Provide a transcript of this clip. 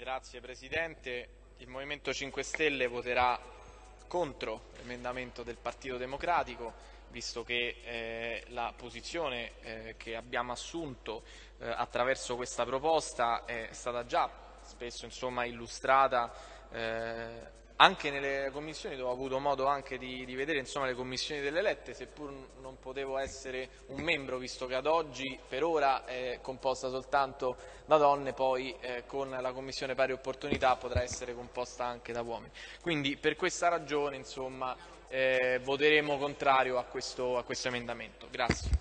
Grazie Presidente. Il Movimento 5 Stelle voterà contro l'emendamento del Partito Democratico, visto che eh, la posizione eh, che abbiamo assunto eh, attraverso questa proposta è stata già spesso insomma, illustrata eh, anche nelle commissioni dove ho avuto modo anche di, di vedere insomma, le commissioni delle elette, seppur non potevo essere un membro, visto che ad oggi per ora è composta soltanto da donne, poi eh, con la commissione pari opportunità potrà essere composta anche da uomini. Quindi per questa ragione insomma, eh, voteremo contrario a questo, a questo emendamento. Grazie.